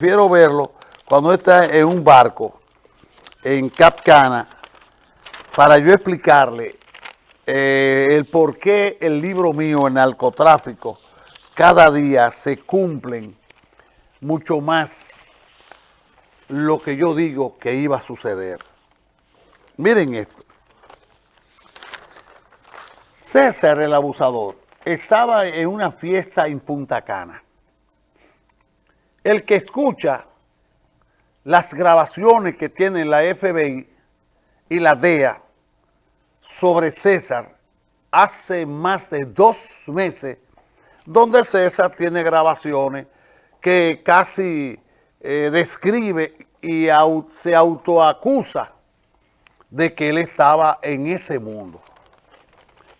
Prefiero verlo cuando está en un barco en Cap Cana para yo explicarle eh, el por qué el libro mío en narcotráfico cada día se cumplen mucho más lo que yo digo que iba a suceder. Miren esto. César el abusador estaba en una fiesta en Punta Cana el que escucha las grabaciones que tiene la FBI y la DEA sobre César hace más de dos meses, donde César tiene grabaciones que casi eh, describe y se autoacusa de que él estaba en ese mundo.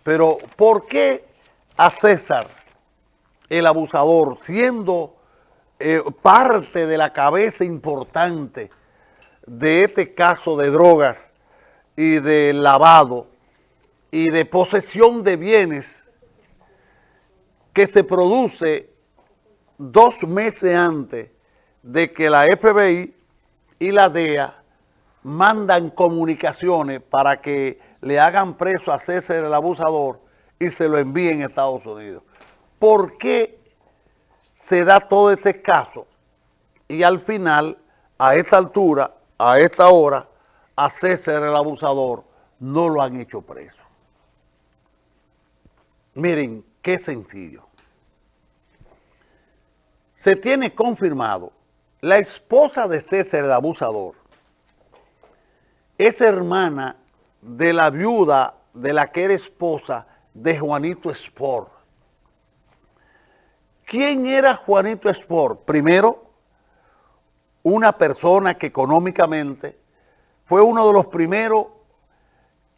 Pero ¿por qué a César, el abusador, siendo eh, parte de la cabeza importante de este caso de drogas y de lavado y de posesión de bienes que se produce dos meses antes de que la FBI y la DEA mandan comunicaciones para que le hagan preso a César el abusador y se lo envíen a Estados Unidos. ¿Por qué se da todo este caso y al final, a esta altura, a esta hora, a César el abusador no lo han hecho preso. Miren, qué sencillo. Se tiene confirmado, la esposa de César el abusador es hermana de la viuda de la que era esposa de Juanito Sport. ¿Quién era Juanito Sport? Primero, una persona que económicamente fue uno de los primeros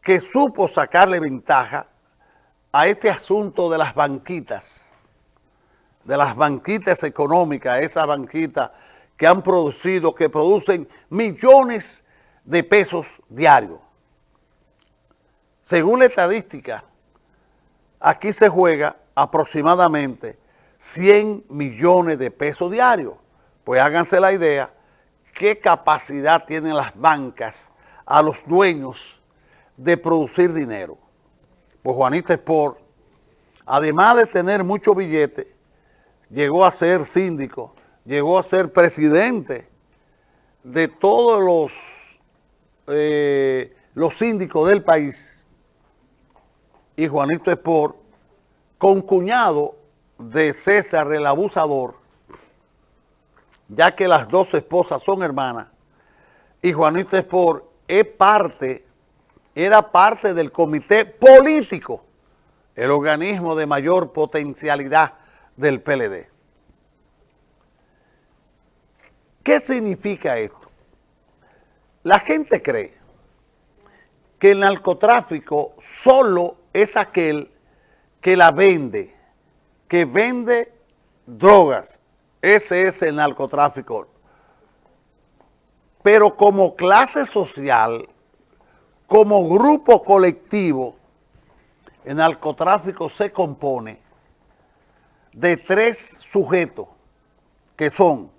que supo sacarle ventaja a este asunto de las banquitas, de las banquitas económicas, esas banquitas que han producido, que producen millones de pesos diarios. Según la estadística, aquí se juega aproximadamente 100 millones de pesos diarios. Pues háganse la idea qué capacidad tienen las bancas a los dueños de producir dinero. Pues Juanita Sport, además de tener mucho billete, llegó a ser síndico, llegó a ser presidente de todos los, eh, los síndicos del país. Y Juanito Sport, con cuñado de César el abusador, ya que las dos esposas son hermanas, y Juanito Espor es parte, era parte del comité político, el organismo de mayor potencialidad del PLD. ¿Qué significa esto? La gente cree que el narcotráfico solo es aquel que la vende, que vende drogas. Ese es el narcotráfico. Pero como clase social, como grupo colectivo, el narcotráfico se compone de tres sujetos que son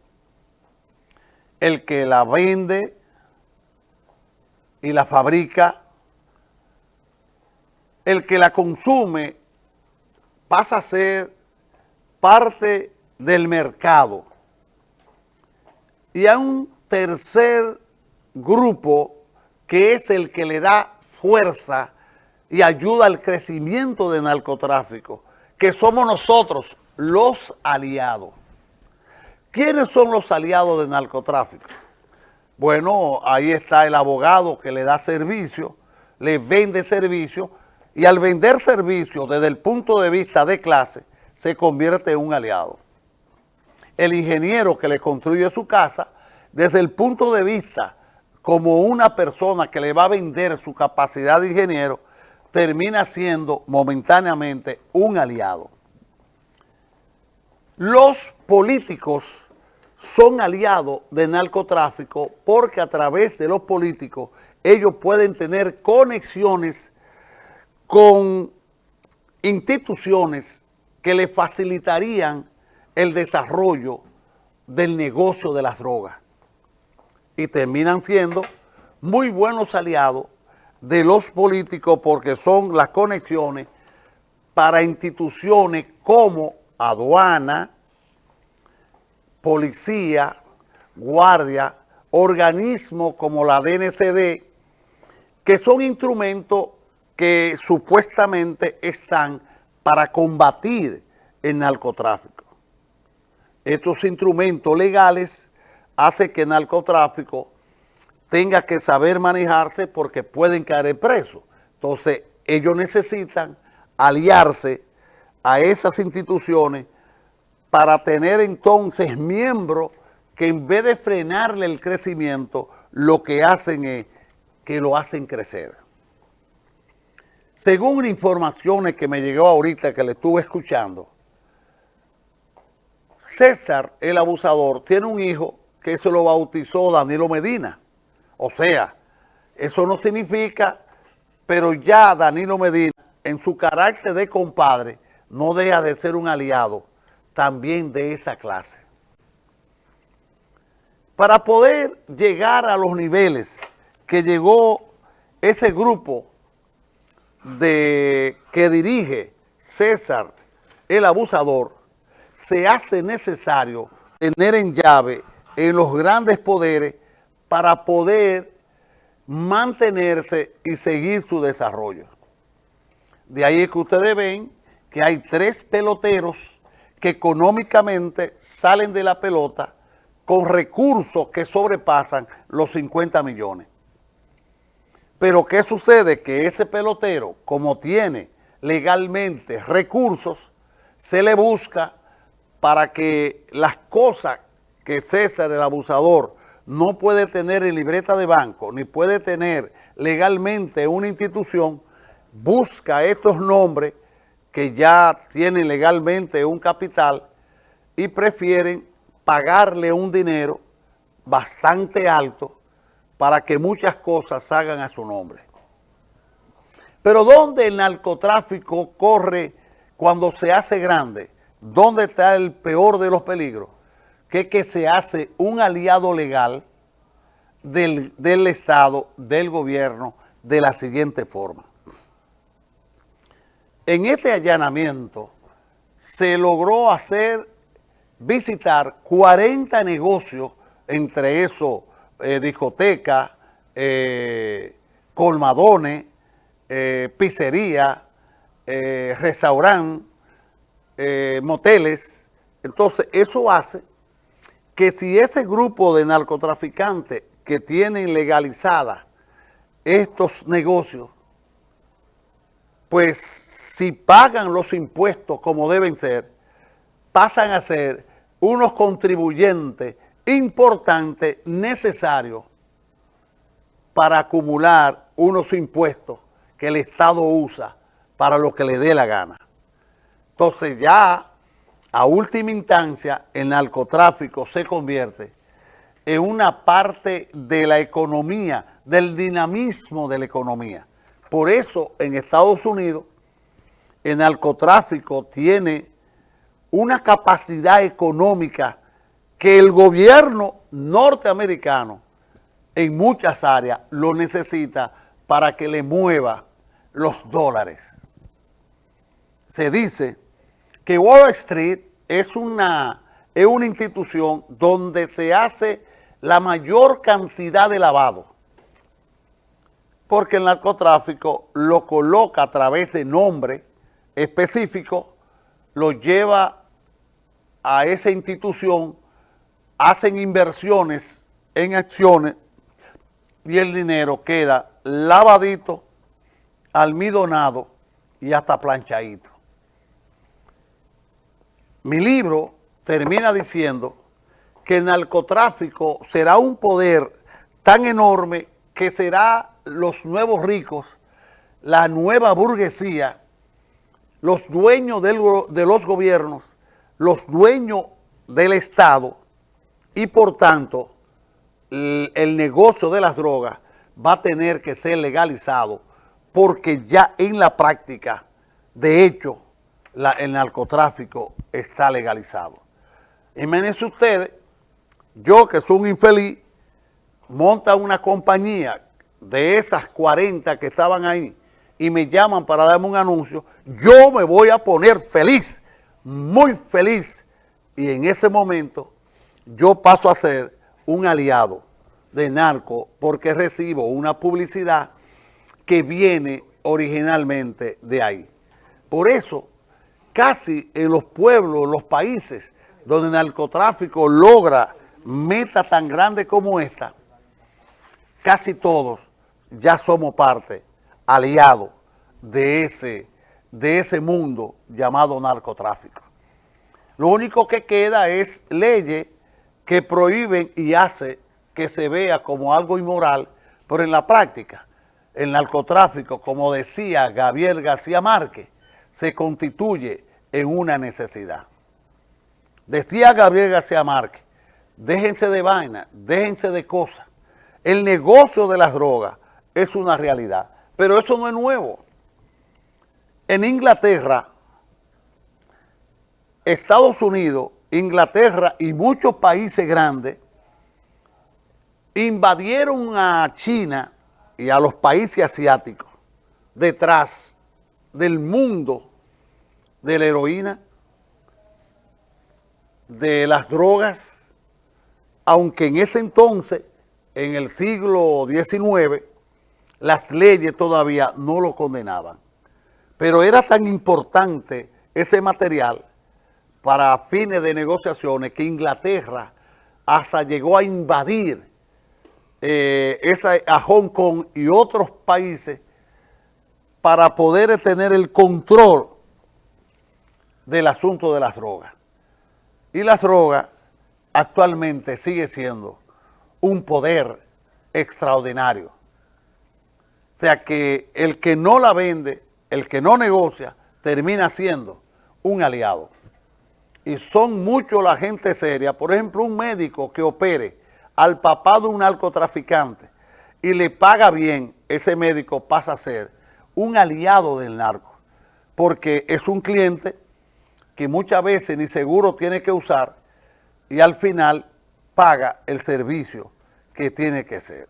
el que la vende y la fabrica, el que la consume pasa a ser parte del mercado. Y a un tercer grupo que es el que le da fuerza y ayuda al crecimiento del narcotráfico, que somos nosotros, los aliados. ¿Quiénes son los aliados del narcotráfico? Bueno, ahí está el abogado que le da servicio, le vende servicio, y al vender servicio desde el punto de vista de clase, se convierte en un aliado. El ingeniero que le construye su casa, desde el punto de vista como una persona que le va a vender su capacidad de ingeniero, termina siendo momentáneamente un aliado. Los políticos son aliados del narcotráfico porque a través de los políticos ellos pueden tener conexiones con instituciones que le facilitarían el desarrollo del negocio de las drogas. Y terminan siendo muy buenos aliados de los políticos porque son las conexiones para instituciones como aduana, policía, guardia, organismos como la DNCD, que son instrumentos que supuestamente están para combatir el narcotráfico. Estos instrumentos legales hacen que el narcotráfico tenga que saber manejarse porque pueden caer presos. Entonces, ellos necesitan aliarse a esas instituciones para tener entonces miembros que en vez de frenarle el crecimiento, lo que hacen es que lo hacen crecer. Según informaciones que me llegó ahorita que le estuve escuchando, César, el abusador, tiene un hijo que se lo bautizó Danilo Medina. O sea, eso no significa, pero ya Danilo Medina, en su carácter de compadre, no deja de ser un aliado también de esa clase. Para poder llegar a los niveles que llegó ese grupo de que dirige César el abusador, se hace necesario tener en llave en los grandes poderes para poder mantenerse y seguir su desarrollo. De ahí es que ustedes ven que hay tres peloteros que económicamente salen de la pelota con recursos que sobrepasan los 50 millones. Pero ¿qué sucede? Que ese pelotero, como tiene legalmente recursos, se le busca para que las cosas que César, el abusador, no puede tener en libreta de banco, ni puede tener legalmente una institución, busca estos nombres que ya tienen legalmente un capital y prefieren pagarle un dinero bastante alto para que muchas cosas hagan a su nombre. Pero ¿dónde el narcotráfico corre cuando se hace grande? ¿Dónde está el peor de los peligros? Que que se hace un aliado legal del, del Estado, del gobierno, de la siguiente forma. En este allanamiento se logró hacer visitar 40 negocios, entre esos eh, discotecas, eh, colmadones, eh, pizzería, eh, restaurante, moteles. Entonces, eso hace que si ese grupo de narcotraficantes que tienen legalizadas estos negocios, pues si pagan los impuestos como deben ser, pasan a ser unos contribuyentes importantes, necesarios para acumular unos impuestos que el Estado usa para lo que le dé la gana. Entonces ya a última instancia el narcotráfico se convierte en una parte de la economía, del dinamismo de la economía. Por eso en Estados Unidos el narcotráfico tiene una capacidad económica que el gobierno norteamericano en muchas áreas lo necesita para que le mueva los dólares. Se dice que Wall Street es una, es una institución donde se hace la mayor cantidad de lavado, porque el narcotráfico lo coloca a través de nombre específico, lo lleva a esa institución, hacen inversiones en acciones y el dinero queda lavadito, almidonado y hasta planchadito. Mi libro termina diciendo que el narcotráfico será un poder tan enorme que será los nuevos ricos, la nueva burguesía, los dueños de los gobiernos, los dueños del Estado y por tanto el, negocio de las drogas va a tener que ser legalizado porque ya en la práctica, de hecho, el narcotráfico está legalizado. Imagínense ustedes yo que soy un infeliz, monta una compañía de esas 40 que estaban ahí y me llaman para darme un anuncio, yo me voy a poner feliz, muy feliz. Y en ese momento yo paso a ser un aliado de narco porque recibo una publicidad que viene originalmente de ahí. Por eso, casi en los pueblos, los países donde el narcotráfico logra meta tan grande como esta, casi todos ya somos parte, aliados de ese, de ese mundo llamado narcotráfico. Lo único que queda es leyes que prohíben y hace que se vea como algo inmoral, pero en la práctica, el narcotráfico, como decía Gabriel García Márquez, se constituye en una necesidad. Decía Gabriel García Márquez, déjense de vaina, déjense de cosas. El negocio de las drogas es una realidad, pero eso no es nuevo. En Inglaterra, Estados Unidos, Inglaterra y muchos países grandes invadieron a China y a los países asiáticos detrás del mundo de la heroína, de las drogas, aunque en ese entonces, en el siglo XIX, las leyes todavía no lo condenaban. Pero era tan importante ese material para fines de negociaciones que Inglaterra hasta llegó a invadir eh, esa, a Hong Kong y otros países para poder tener el control del asunto de las drogas. Y las drogas actualmente sigue siendo un poder extraordinario. O sea que el que no la vende, el que no negocia, termina siendo un aliado. Y son muchos la gente seria, por ejemplo, un médico que opere al papá de un narcotraficante y le paga bien, ese médico pasa a ser un aliado del narco, porque es un cliente que muchas veces ni seguro tiene que usar y al final paga el servicio que tiene que ser.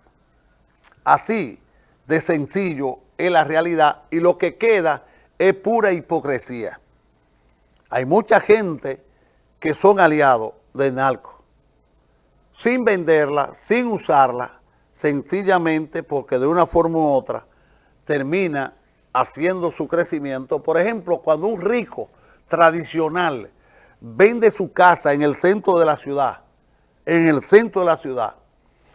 Así de sencillo es la realidad y lo que queda es pura hipocresía. Hay mucha gente que son aliados del narco, sin venderla, sin usarla, sencillamente porque de una forma u otra termina haciendo su crecimiento. Por ejemplo, cuando un rico tradicional vende su casa en el centro de la ciudad, en el centro de la ciudad,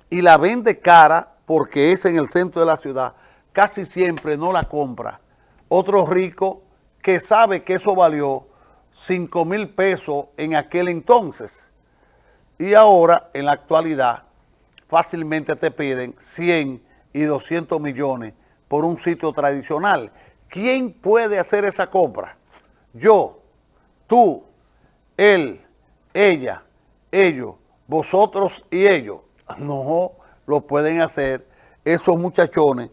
y la vende cara porque es en el centro de la ciudad, casi siempre no la compra. Otro rico que sabe que eso valió 5 mil pesos en aquel entonces. Y ahora, en la actualidad, fácilmente te piden 100 y 200 millones por un sitio tradicional. ¿Quién puede hacer esa compra? Yo, tú, él, ella, ellos, vosotros y ellos. No lo pueden hacer esos muchachones